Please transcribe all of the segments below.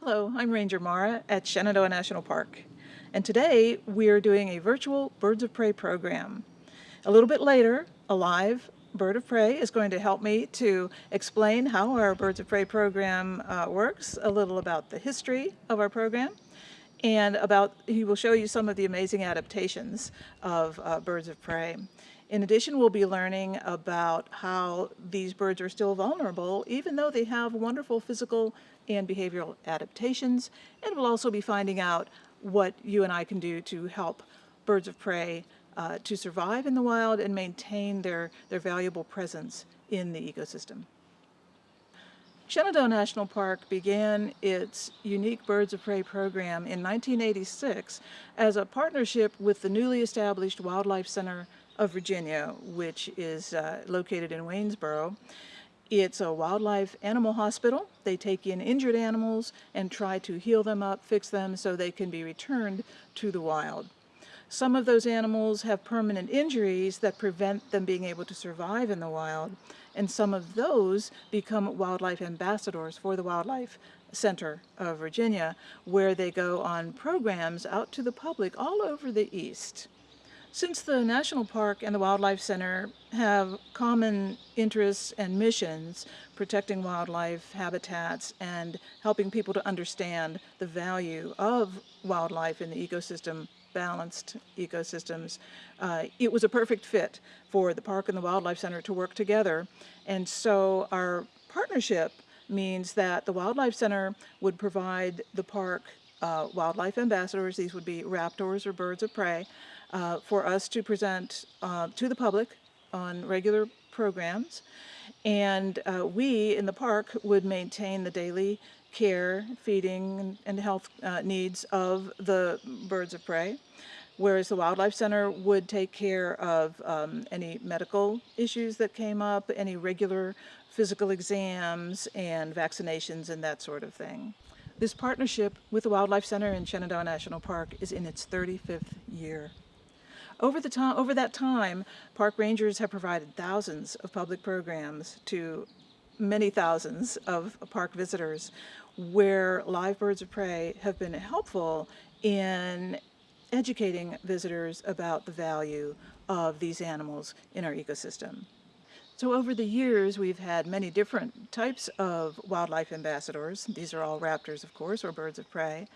Hello, I'm Ranger Mara at Shenandoah National Park, and today we are doing a virtual Birds of Prey program. A little bit later, a live Bird of Prey is going to help me to explain how our Birds of Prey program uh, works, a little about the history of our program, and about he will show you some of the amazing adaptations of uh, birds of prey. In addition, we'll be learning about how these birds are still vulnerable, even though they have wonderful physical and behavioral adaptations, and we'll also be finding out what you and I can do to help birds of prey uh, to survive in the wild and maintain their, their valuable presence in the ecosystem. Shenandoah National Park began its unique Birds of Prey program in 1986 as a partnership with the newly established Wildlife Center of Virginia, which is uh, located in Waynesboro. It's a wildlife animal hospital. They take in injured animals and try to heal them up, fix them so they can be returned to the wild. Some of those animals have permanent injuries that prevent them being able to survive in the wild, and some of those become wildlife ambassadors for the Wildlife Center of Virginia, where they go on programs out to the public all over the East. Since the National Park and the Wildlife Center have common interests and missions, protecting wildlife habitats and helping people to understand the value of wildlife in the ecosystem balanced ecosystems. Uh, it was a perfect fit for the park and the wildlife center to work together. And so our partnership means that the wildlife center would provide the park uh, wildlife ambassadors, these would be raptors or birds of prey, uh, for us to present uh, to the public on regular programs. And uh, we in the park would maintain the daily care, feeding, and health uh, needs of the birds of prey, whereas the Wildlife Center would take care of um, any medical issues that came up, any regular physical exams and vaccinations and that sort of thing. This partnership with the Wildlife Center in Shenandoah National Park is in its 35th year. Over, the time, over that time, park rangers have provided thousands of public programs to many thousands of park visitors where live birds of prey have been helpful in educating visitors about the value of these animals in our ecosystem. So over the years, we've had many different types of wildlife ambassadors. These are all raptors, of course, or birds of prey.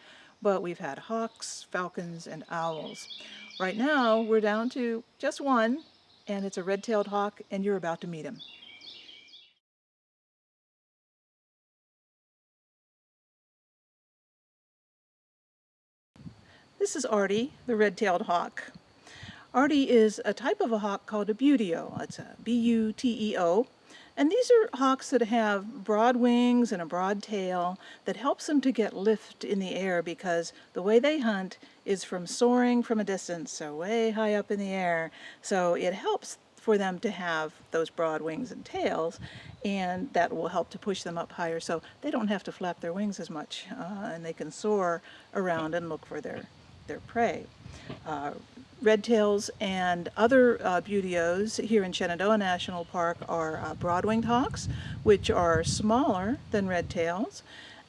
But we've had hawks, falcons, and owls. Right now, we're down to just one, and it's a red-tailed hawk, and you're about to meet him. This is Artie, the red-tailed hawk. Artie is a type of a hawk called a buteo. It's a B-U-T-E-O. And these are hawks that have broad wings and a broad tail that helps them to get lift in the air because the way they hunt is from soaring from a distance, so way high up in the air. So it helps for them to have those broad wings and tails and that will help to push them up higher so they don't have to flap their wings as much uh, and they can soar around and look for their their prey. Uh, redtails and other uh, buteos here in Shenandoah National Park are uh, broad-winged hawks, which are smaller than redtails,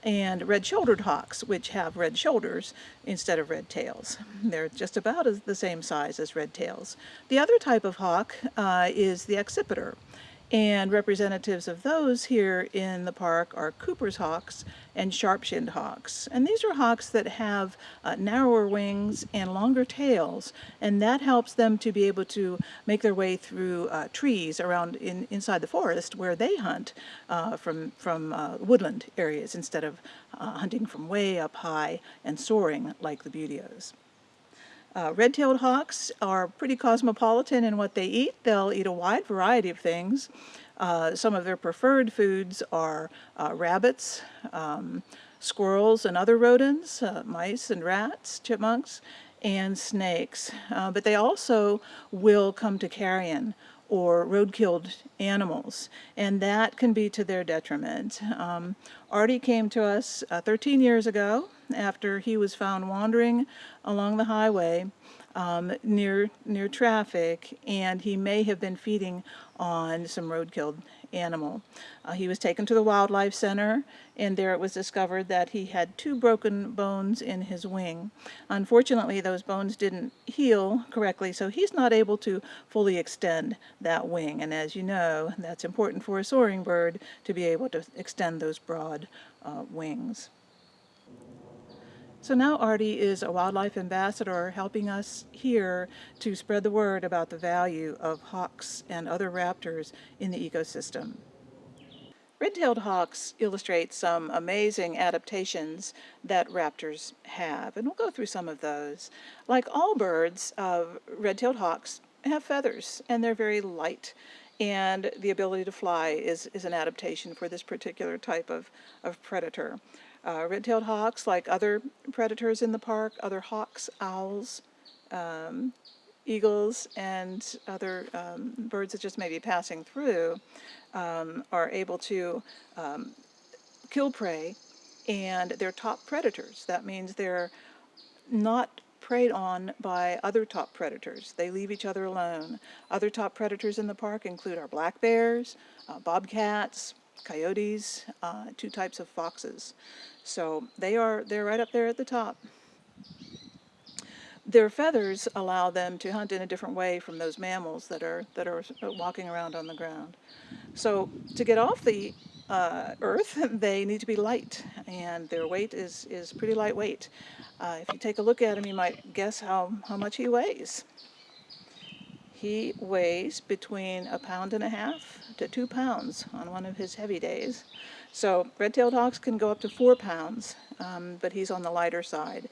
and red-shouldered hawks, which have red shoulders instead of red tails. They're just about as, the same size as red tails. The other type of hawk uh, is the accipiter, and representatives of those here in the park are Cooper's hawks and sharp-shinned hawks. And these are hawks that have uh, narrower wings and longer tails, and that helps them to be able to make their way through uh, trees around in, inside the forest where they hunt uh, from, from uh, woodland areas instead of uh, hunting from way up high and soaring like the buteos. Uh, red-tailed hawks are pretty cosmopolitan in what they eat. They'll eat a wide variety of things. Uh, some of their preferred foods are uh, rabbits, um, squirrels and other rodents, uh, mice and rats, chipmunks, and snakes. Uh, but they also will come to carrion or road-killed animals, and that can be to their detriment. Um, Artie came to us uh, 13 years ago after he was found wandering along the highway um, near near traffic, and he may have been feeding on some road-killed animal. Uh, he was taken to the Wildlife Center, and there it was discovered that he had two broken bones in his wing. Unfortunately, those bones didn't heal correctly, so he's not able to fully extend that wing. And as you know, that's important for a soaring bird to be able to extend those broad uh, wings. So now Artie is a wildlife ambassador helping us here to spread the word about the value of hawks and other raptors in the ecosystem. Red-tailed hawks illustrate some amazing adaptations that raptors have, and we'll go through some of those. Like all birds, uh, red-tailed hawks have feathers, and they're very light, and the ability to fly is, is an adaptation for this particular type of, of predator. Uh, red-tailed hawks, like other predators in the park, other hawks, owls, um, eagles, and other um, birds that just may be passing through, um, are able to um, kill prey, and they're top predators. That means they're not preyed on by other top predators. They leave each other alone. Other top predators in the park include our black bears, uh, bobcats, coyotes, uh, two types of foxes. So they are, they're right up there at the top. Their feathers allow them to hunt in a different way from those mammals that are, that are walking around on the ground. So to get off the uh, earth, they need to be light, and their weight is, is pretty lightweight. Uh, if you take a look at him, you might guess how, how much he weighs. He weighs between a pound and a half to two pounds on one of his heavy days. So red-tailed hawks can go up to four pounds, um, but he's on the lighter side.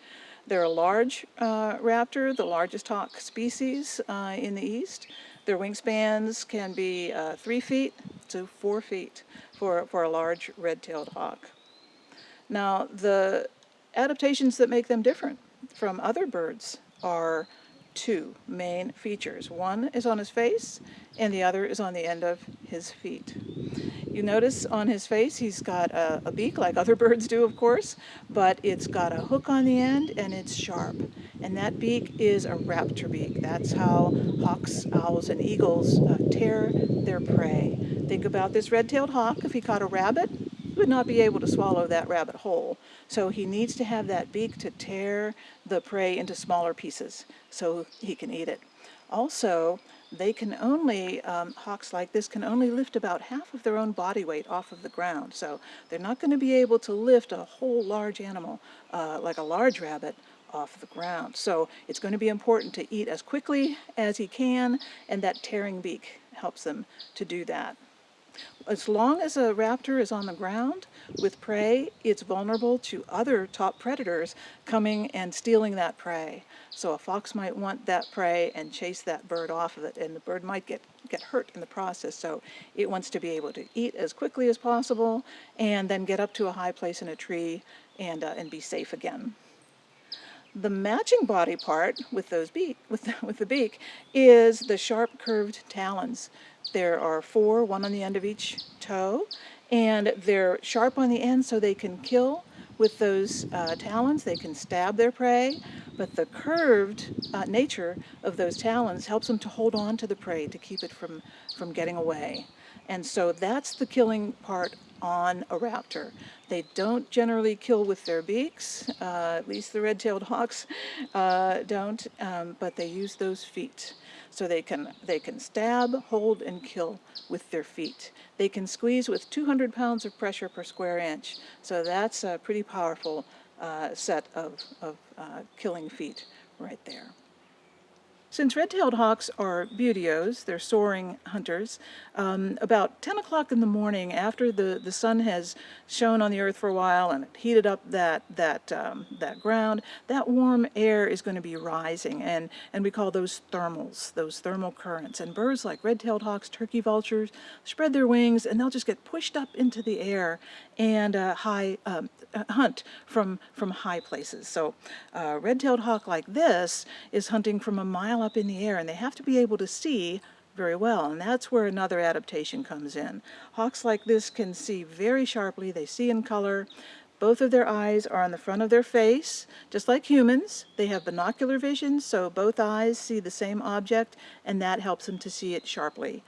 They're a large uh, raptor, the largest hawk species uh, in the east. Their wingspans can be uh, three feet to four feet for, for a large red-tailed hawk. Now, the adaptations that make them different from other birds are two main features. One is on his face, and the other is on the end of his feet. You notice on his face he's got a, a, beak like other birds do of course, but it's got a hook on the end and it's sharp. And that beak is a raptor beak. That's how hawks, owls, and eagles uh, tear their prey. Think about this red-tailed hawk. If he caught a rabbit, would not be able to swallow that rabbit whole. So he needs to have that beak to tear the prey into smaller pieces so he can eat it. Also, they can only, um, hawks like this can only lift about half of their own body weight off of the ground. So they're not going to be able to lift a whole large animal, uh, like a large rabbit, off the ground. So it's going to be important to eat as quickly as he can, and that tearing beak helps them to do that. As long as a raptor is on the ground with prey, it's vulnerable to other top predators coming and stealing that prey. So a fox might want that prey and chase that bird off of it, and the bird might get, get hurt in the process. So it wants to be able to eat as quickly as possible and then get up to a high place in a tree and, uh, and be safe again. The matching body part with those beak, with with the beak is the sharp curved talons. There are four, one on the end of each toe, and they're sharp on the end so they can kill with those uh, talons. They can stab their prey, but the curved uh, nature of those talons helps them to hold on to the prey to keep it from, from getting away. And so that's the killing part on a raptor. They don't generally kill with their beaks, uh, at least the red-tailed hawks uh, don't, um, but they use those feet. So they can, they can stab, hold, and kill with their feet. They can squeeze with 200 pounds of pressure per square inch. So that's a pretty powerful uh, set of, of uh, killing feet right there. Since red-tailed hawks are buteos, they're soaring hunters, um, about 10 o'clock in the morning after the, the sun has shone on the earth for a while and heated up that, that, um, that ground, that warm air is going to be rising and, and we call those thermals, those thermal currents. And birds like red-tailed hawks, turkey vultures, spread their wings and they'll just get pushed up into the air and uh, high, um, hunt from, from high places. So a uh, red-tailed hawk like this is hunting from a mile up in the air and they have to be able to see very well. And that's where another adaptation comes in. Hawks like this can see very sharply. They see in color. Both of their eyes are on the front of their face, just like humans. They have binocular vision, so both eyes see the same object, and that helps them to see it sharply.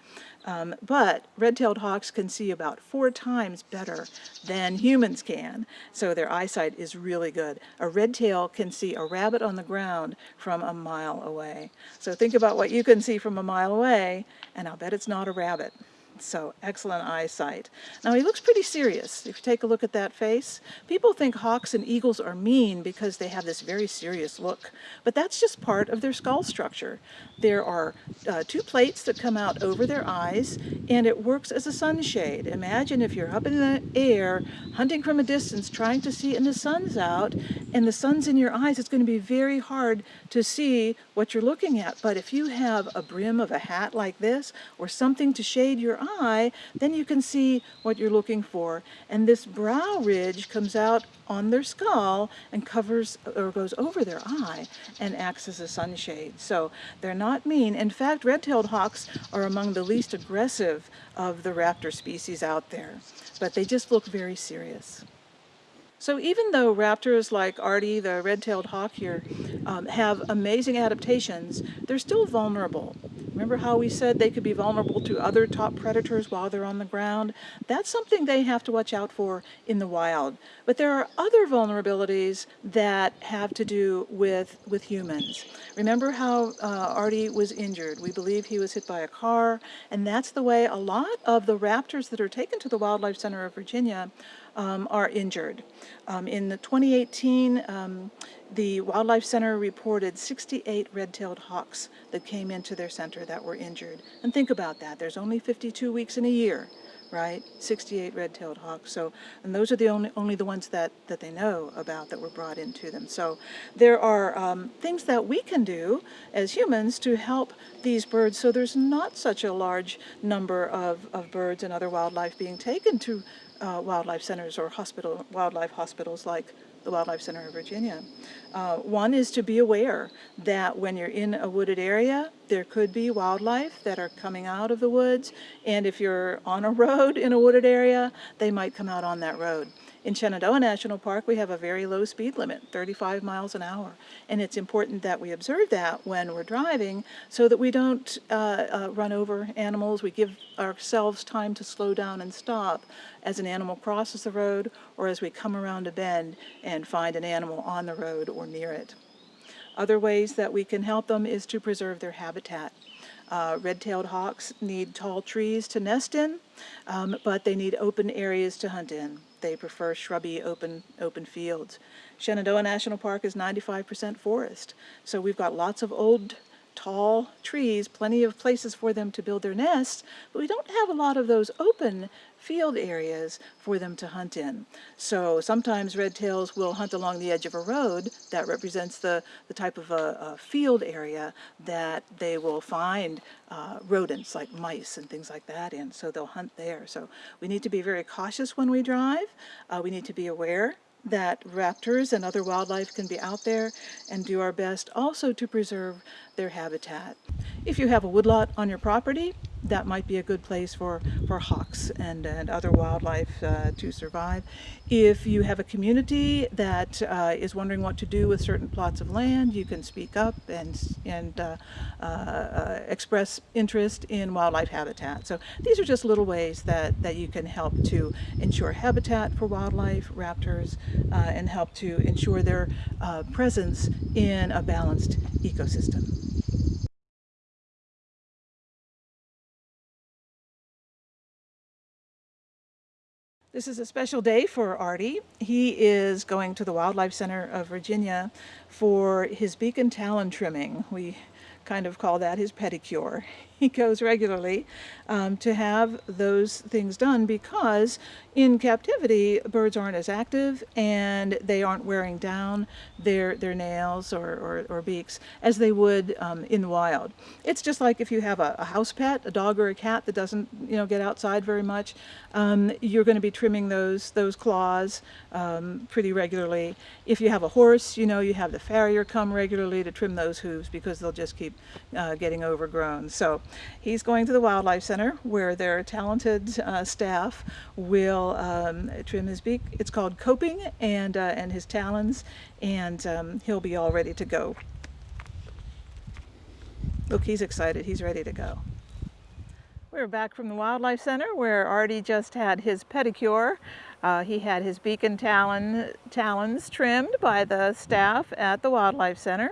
Um, but red-tailed hawks can see about four times better than humans can, so their eyesight is really good. A red-tail can see a rabbit on the ground from a mile away. So think about what you can see from a mile away, and I'll bet it's not a rabbit. So excellent eyesight. Now he looks pretty serious. If you take a look at that face, people think hawks and eagles are mean because they have this very serious look, but that's just part of their skull structure. There are uh, two plates that come out over their eyes and it works as a sunshade. Imagine if you're up in the air hunting from a distance trying to see and the sun's out and the sun's in your eyes, it's going to be very hard to see what you're looking at. But if you have a brim of a hat like this or something to shade your eye, then you can see what you're looking for. And this brow ridge comes out on their skull and covers or goes over their eye and acts as a sunshade. So they're not mean. In fact, red-tailed hawks are among the least aggressive of the raptor species out there, but they just look very serious. So even though raptors like Artie, the red-tailed hawk here, um, have amazing adaptations, they're still vulnerable. Remember how we said they could be vulnerable to other top predators while they're on the ground? That's something they have to watch out for in the wild. But there are other vulnerabilities that have to do with, with humans. Remember how uh, Artie was injured? We believe he was hit by a car, and that's the way a lot of the raptors that are taken to the Wildlife Center of Virginia um, are injured. Um, in the 2018, um, the Wildlife Center reported 68 red-tailed hawks that came into their center that were injured. And think about that, there's only 52 weeks in a year, right? 68 red-tailed hawks. So, and those are the only, only the ones that, that they know about that were brought into them. So there are um, things that we can do as humans to help these birds so there's not such a large number of, of birds and other wildlife being taken to uh, wildlife centers or hospital wildlife hospitals like the Wildlife Center of Virginia. Uh, one is to be aware that when you're in a wooded area, there could be wildlife that are coming out of the woods, and if you're on a road in a wooded area, they might come out on that road. In Shenandoah National Park, we have a very low speed limit, 35 miles an hour. And it's important that we observe that when we're driving so that we don't uh, uh, run over animals. We give ourselves time to slow down and stop as an animal crosses the road or as we come around a bend and find an animal on the road or near it. Other ways that we can help them is to preserve their habitat. Uh, red-tailed hawks need tall trees to nest in, um, but they need open areas to hunt in. They prefer shrubby open, open fields. Shenandoah National Park is 95% forest, so we've got lots of old tall trees, plenty of places for them to build their nests, but we don't have a lot of those open field areas for them to hunt in. So sometimes red tails will hunt along the edge of a road that represents the, the type of a, a field area that they will find uh, rodents like mice and things like that in, so they'll hunt there. So we need to be very cautious when we drive. Uh, we need to be aware that raptors and other wildlife can be out there and do our best also to preserve their habitat. If you have a woodlot on your property, that might be a good place for, for hawks and, and other wildlife uh, to survive. If you have a community that uh, is wondering what to do with certain plots of land, you can speak up and, and uh, uh, uh express interest in wildlife habitat. So these are just little ways that, that you can help to ensure habitat for wildlife, raptors, uh, and help to ensure their presence in a balanced ecosystem. This is a special day for Artie. He is going to the Wildlife Center of Virginia for his beak and talon trimming. We kind of call that his pedicure. He goes regularly um, to have those things done because in captivity birds aren't as active and they aren't wearing down their, their nails or, or, or beaks as they would um, in the wild. It's just like if you have a, a, house pet, a dog or a cat that doesn't you know, get outside very much, um, you're going to be trimming those, those claws um, pretty regularly. If you have a horse, you know you have the farrier come regularly to trim those hooves because they'll just keep uh, getting overgrown. So he's going to the Wildlife Center where their talented uh, staff will um, trim his beak. It's called coping and, uh, and his talons and um, he'll be all ready to go. Look, he's excited. He's ready to go. We're back from the Wildlife Center where Artie just had his pedicure. Uh, he had his beak and talon, talons trimmed by the staff at the Wildlife Center.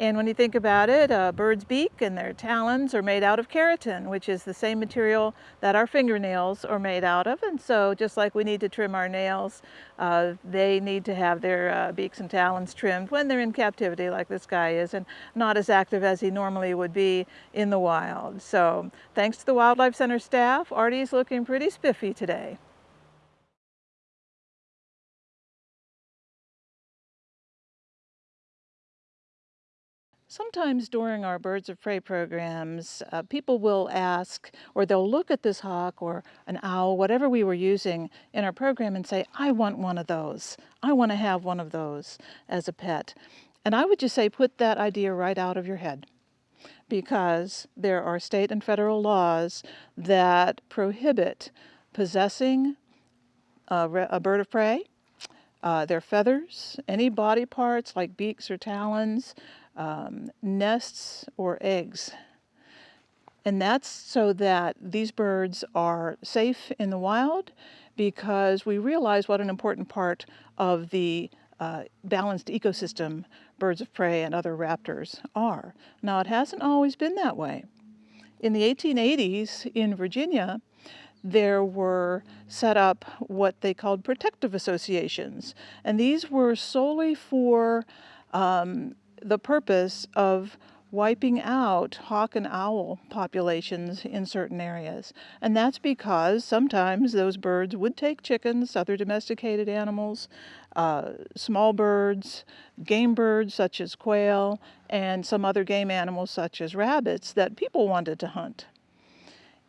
And when you think about it, a bird's beak and their talons are made out of keratin, which is the same material that our fingernails are made out of. And so just like we need to trim our nails, uh, they need to have their uh, beaks and talons trimmed when they're in captivity like this guy is and not as active as he normally would be in the wild. So thanks to the Wildlife Center staff, Artie's looking pretty spiffy today. Sometimes during our birds of prey programs, uh, people will ask, or they'll look at this hawk or an owl, whatever we were using in our program and say, I want one of those. I want to have one of those as a pet. And I would just say, put that idea right out of your head because there are state and federal laws that prohibit possessing a, a bird of prey, uh, their feathers, any body parts like beaks or talons, um, nests or eggs. And that's so that these birds are safe in the wild because we realize what an important part of the uh, balanced ecosystem birds of prey and other raptors are. Now, it hasn't always been that way. In the 1880s in Virginia, there were set up what they called protective associations. And these were solely for um, the purpose of wiping out hawk and owl populations in certain areas. And that's because sometimes those birds would take chickens, other domesticated animals, uh, small birds, game birds such as quail, and some other game animals such as rabbits that people wanted to hunt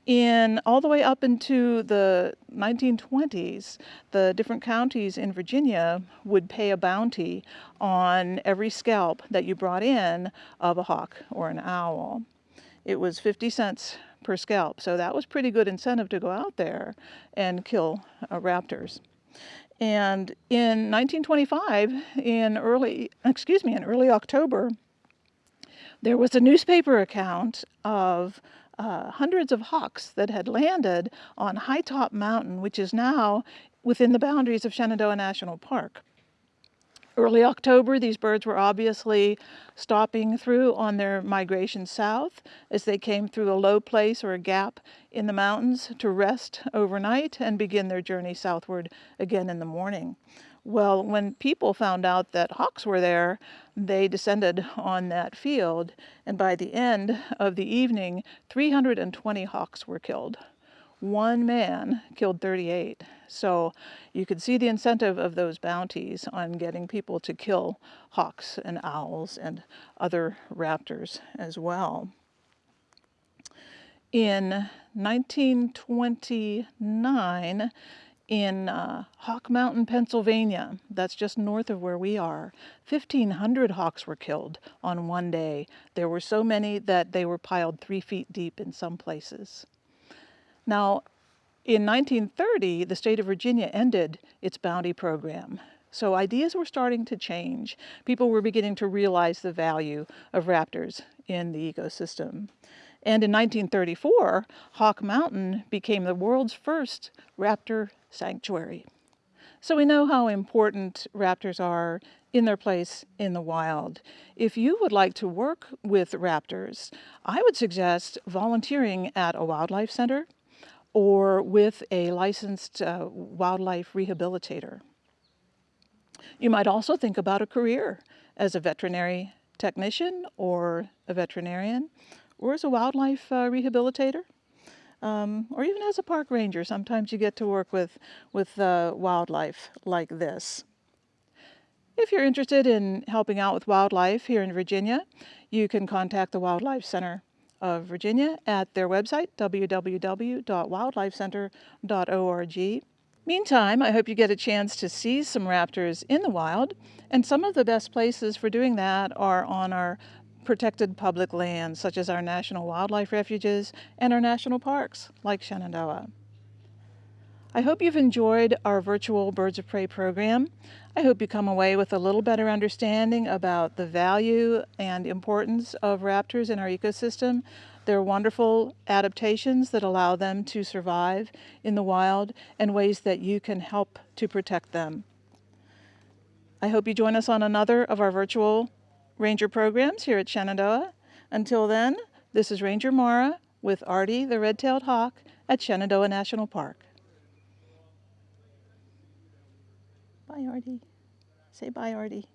in all the way up into the 1920s, the different counties in Virginia would pay a bounty on every scalp that you brought in of a hawk or an owl. It was 50 cents per scalp, so that was pretty good incentive to go out there and kill uh, raptors. And in 1925, in early, excuse me, in early October, there was a newspaper account of uh, hundreds of hawks that had landed on High Top Mountain, which is now within the boundaries of Shenandoah National Park. Early October, these birds were obviously stopping through on their migration south as they came through a low place or a gap in the mountains to rest overnight and begin their journey southward again in the morning. Well, when people found out that hawks were there, they descended on that field, and by the end of the evening, 320 hawks were killed. One man killed 38. So you could see the incentive of those bounties on getting people to kill hawks and owls and other raptors as well. In 1929, in uh, Hawk Mountain, Pennsylvania. That's just north of where we are. 1,500 hawks were killed on one day. There were so many that they were piled three feet deep in some places. Now, in 1930, the state of Virginia ended its bounty program. So ideas were starting to change. People were beginning to realize the value of raptors in the ecosystem. And in 1934, Hawk Mountain became the world's first raptor sanctuary. So we know how important raptors are in their place in the wild. If you would like to work with raptors, I would suggest volunteering at a wildlife center or with a licensed uh, wildlife rehabilitator. You might also think about a career as a veterinary technician or a veterinarian or as a wildlife uh, rehabilitator. Um, or even as a park ranger, sometimes you get to work with, with uh, wildlife like this. If you're interested in helping out with wildlife here in Virginia, you can contact the Wildlife Center of Virginia at their website, www.wildlifecenter.org. Meantime, I hope you get a chance to see some raptors in the wild, and some of the best places for doing that are on our protected public lands, such as our national wildlife refuges and our national parks, like Shenandoah. I hope you've enjoyed our virtual Birds of Prey program. I hope you come away with a little better understanding about the value and importance of raptors in our ecosystem. They're wonderful adaptations that allow them to survive in the wild and ways that you can help to protect them. I hope you join us on another of our virtual ranger programs here at Shenandoah. Until then, this is Ranger Mara with Artie the red-tailed hawk at Shenandoah National Park. Bye, Artie. Say bye, Artie.